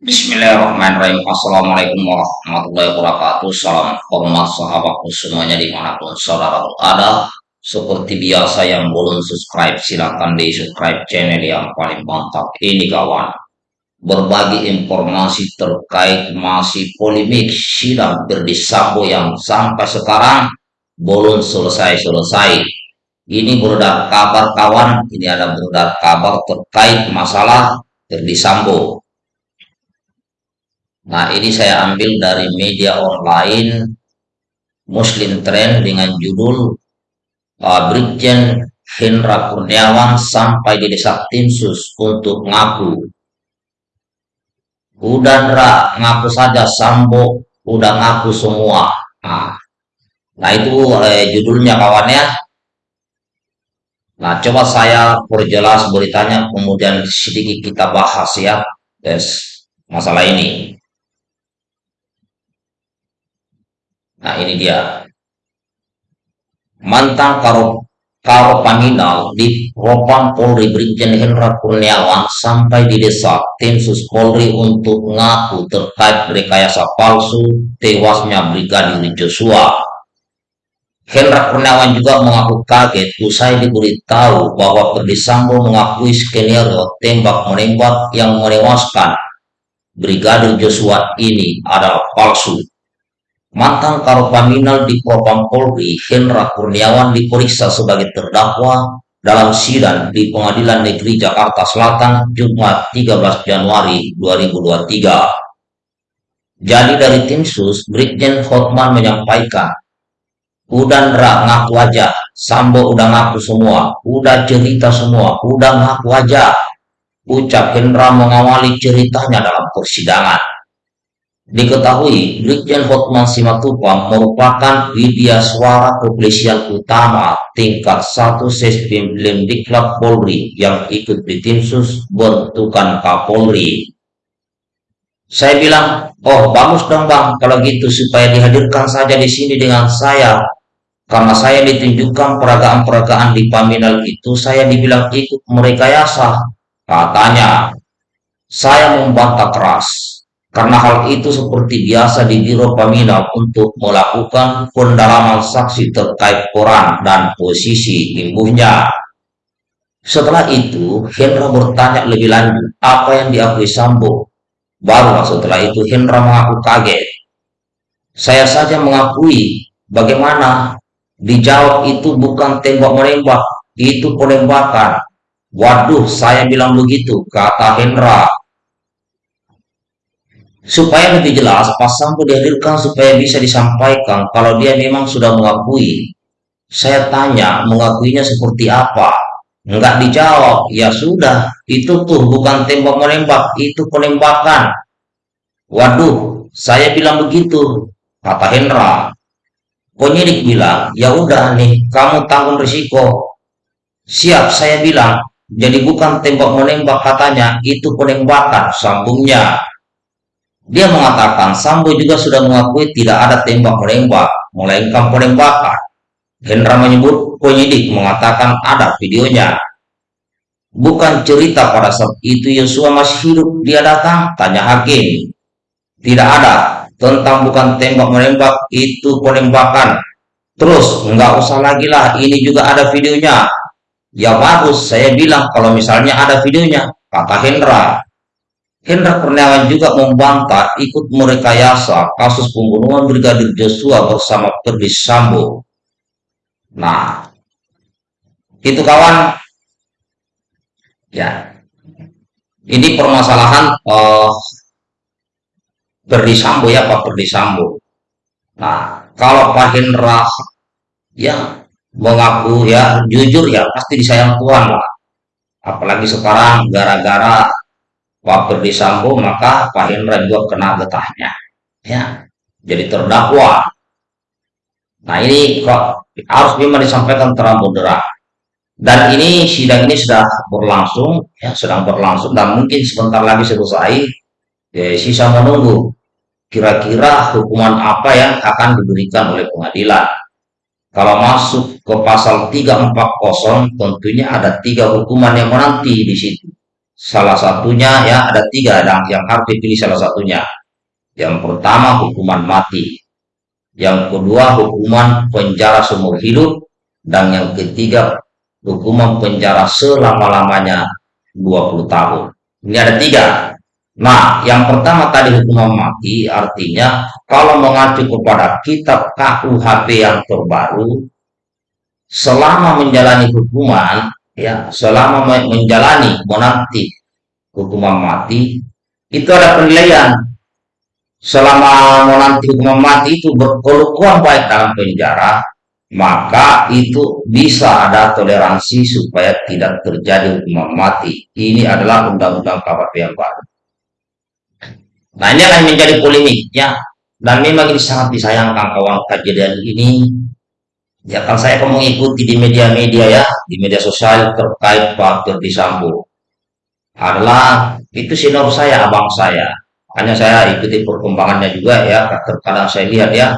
Bismillahirrahmanirrahim. Assalamualaikum warahmatullahi wabarakatuh. Salam hormat sahabatku semuanya di mana pun saudara berada Seperti biasa yang belum subscribe silahkan di subscribe channel yang paling mantap ini kawan. Berbagi informasi terkait masih polemik sidang berdisambo yang sampai sekarang belum selesai-selesai. Ini beredar kabar kawan, ini ada beredar kabar terkait masalah berdisambo Nah, ini saya ambil dari media online Muslim Trend dengan judul uh, Brigjen Hendra Kurniawan sampai di desa Timsus untuk ngaku. Udah ngaku saja Sambo, udah ngaku semua. Nah, nah itu eh, judulnya kawannya. Nah, coba saya perjelas beritanya, kemudian sedikit kita bahas ya, guys, masalah ini. Nah ini dia. Mantan Karo, Karo Paminal di Propam Polri Brigjen Hendra Kurniawan sampai di desa tim sus Polri untuk ngaku terkait rekayasa palsu tewasnya Brigadir Joshua. Hendra Kurniawan juga mengaku kaget usai diberitahu bahwa Perdisambo mengakui skenario tembak-menembak yang menewaskan Brigadir Joshua ini adalah palsu. Mantan Karopaminal di Propam Polri, Hendra Kurniawan diperiksa sebagai terdakwa dalam sidang di Pengadilan Negeri Jakarta Selatan Jumat 13 Januari 2023. Jadi dari tim sus, Brigjen Hotman menyampaikan, Udah Ndra ngaku aja, Sambo udah ngaku semua, udah cerita semua, udah ngaku aja. Ucap Hendra mengawali ceritanya dalam persidangan. Diketahui, Brigjen Hotman Simatupang merupakan widya suara kepolisian utama tingkat 1 Sespim Diklat Polri yang ikut di timsus bentukan Kapolri. Saya bilang, oh bagus dong bang, kalau gitu supaya dihadirkan saja di sini dengan saya. Karena saya ditunjukkan peragaan-peragaan di Paminal itu, saya dibilang ikut merekayasa. Katanya, saya membantah keras karena hal itu seperti biasa di Biro Paminal untuk melakukan pendalaman saksi terkait koran dan posisi imbuhnya. Setelah itu, Hendra bertanya lebih lanjut apa yang diakui Sambo. Baru setelah itu Hendra mengaku kaget. Saya saja mengakui bagaimana dijawab itu bukan tembak-menembak, itu penembakan. Waduh, saya bilang begitu, kata Hendra supaya lebih jelas pas Sambo dihadirkan supaya bisa disampaikan. Kalau dia memang sudah mengakui saya tanya mengakuinya seperti apa? Enggak dijawab. Ya sudah itu tuh bukan tembak menembak itu penembakan. Waduh saya bilang begitu kata Hendra. Penyidik bilang ya udah nih kamu tanggung risiko. Siap saya bilang. Jadi bukan tembak menembak katanya. Itu penembakan sambungnya dia mengatakan Sambo juga sudah mengakui tidak ada tembak-menembak, melainkan penembakan. Hendra menyebut penyidik mengatakan ada videonya. Bukan cerita pada saat itu Yosua masih hidup dia datang, tanya hakim. Tidak ada, tentang bukan tembak-menembak, itu penembakan. Terus, nggak usah lagi lah, ini juga ada videonya. Ya bagus, saya bilang kalau misalnya ada videonya, kata Hendra. Hendra Kurniawan juga membantah ikut merekayasa kasus pembunuhan Brigadir Joshua bersama Ferdi Sambo. Nah, itu kawan, ya, ini permasalahan uh, Ferdi Sambo ya Pak Ferdi Sambo. Nah, kalau Pak Hendra ya mengaku ya jujur ya pasti disayang Tuhan lah. Apalagi sekarang gara-gara Pak Ferdi Sambo maka Pak Hendra juga kena getahnya. Ya jadi terdakwa. Nah ini kok harus memang disampaikan terang moderat dan ini sidang ini sudah berlangsung ya sedang berlangsung dan mungkin sebentar lagi selesai ya, sisa menunggu kira-kira hukuman apa yang akan diberikan oleh pengadilan. Kalau masuk ke pasal 340 tentunya ada tiga hukuman yang menanti di situ Salah satunya ya ada tiga yang, harus dipilih salah satunya. Yang pertama hukuman mati. Yang kedua hukuman penjara seumur hidup. Dan yang ketiga hukuman penjara selama-lamanya 20 tahun. Ini ada tiga. Nah, yang pertama tadi hukuman mati artinya kalau mengacu kepada kitab KUHP yang terbaru, selama menjalani hukuman, ya, selama menjalani menanti hukuman mati, itu ada penilaian. Selama menanti hukuman mati itu berkelukuan baik dalam penjara, maka itu bisa ada toleransi supaya tidak terjadi hukuman mati. Ini adalah undang-undang KPP yang baru. Nah ini akan menjadi polemiknya dan memang ini sangat disayangkan kawan kejadian ini. Ya kan saya mengikuti di media-media ya, di media sosial terkait Pak Ferdi Sambo. Adalah itu senior saya, abang saya. Hanya saya ikuti perkembangannya juga ya, terkadang saya lihat ya,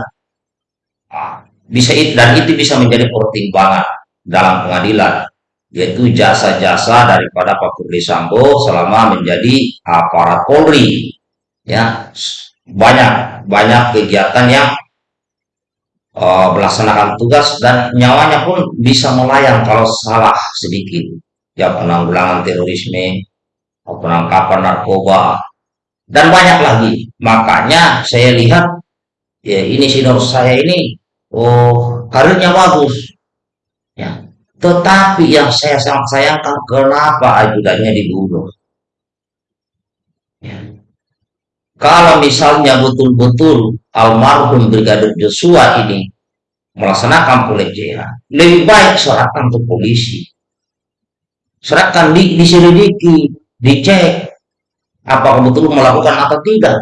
bisa dan itu bisa menjadi pertimbangan dalam pengadilan yaitu jasa-jasa daripada Pak Firly Sambo selama menjadi aparat Polri ya banyak banyak kegiatan yang uh, melaksanakan tugas dan nyawanya pun bisa melayang kalau salah sedikit. Ya penanggulangan terorisme penangkapan narkoba dan banyak lagi. Makanya saya lihat ya ini senior saya ini oh karirnya bagus. Ya tetapi yang saya sangat sayangkan kenapa ajudannya dibunuh? Ya. Kalau misalnya betul-betul almarhum brigadir Joshua ini melaksanakan pelecehan lebih baik serahkan ke polisi serahkan di, diselidiki dicek apakah betul melakukan atau tidak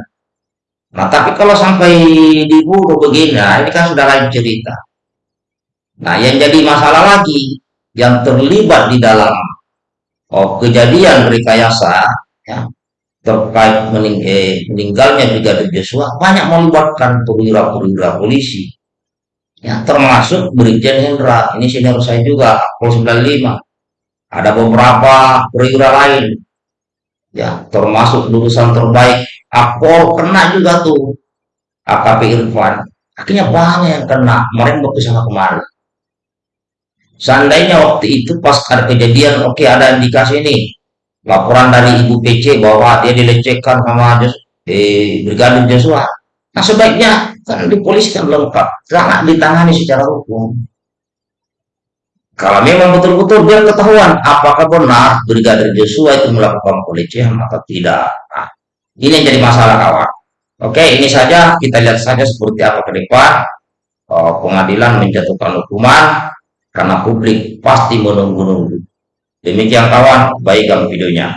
Nah, tapi kalau sampai dibunuh begini, nah ini kan sudah lain cerita. Nah, yang jadi masalah lagi, yang terlibat di dalam oh, kejadian rekayasa, ya, terkait mening eh, meninggalnya Brigadir Joshua, banyak melibatkan perwira-perwira polisi. Ya, termasuk Brigjen Hendra, ini senior saya juga, Pol 95. Ada beberapa perwira lain, ya, termasuk lulusan terbaik Akpol kena juga tuh AKP Irfan akhirnya banyak yang kena kemarin waktu sana kemarin seandainya waktu itu pas ada kejadian oke okay, ada indikasi ini laporan dari ibu PC bahwa dia dilecehkan sama eh, Brigadir Joshua. Nah sebaiknya kan dipolisikan lengkap sangat ditangani secara hukum. Kalau memang betul-betul biar ketahuan apakah benar Brigadir Joshua itu melakukan pelecehan atau tidak. Nah, ini yang jadi masalah kawan. Oke, ini saja. Kita lihat saja seperti apa ke depan. Oh, pengadilan menjatuhkan hukuman karena publik pasti menunggu-nunggu. Demikian kawan, baikkan videonya.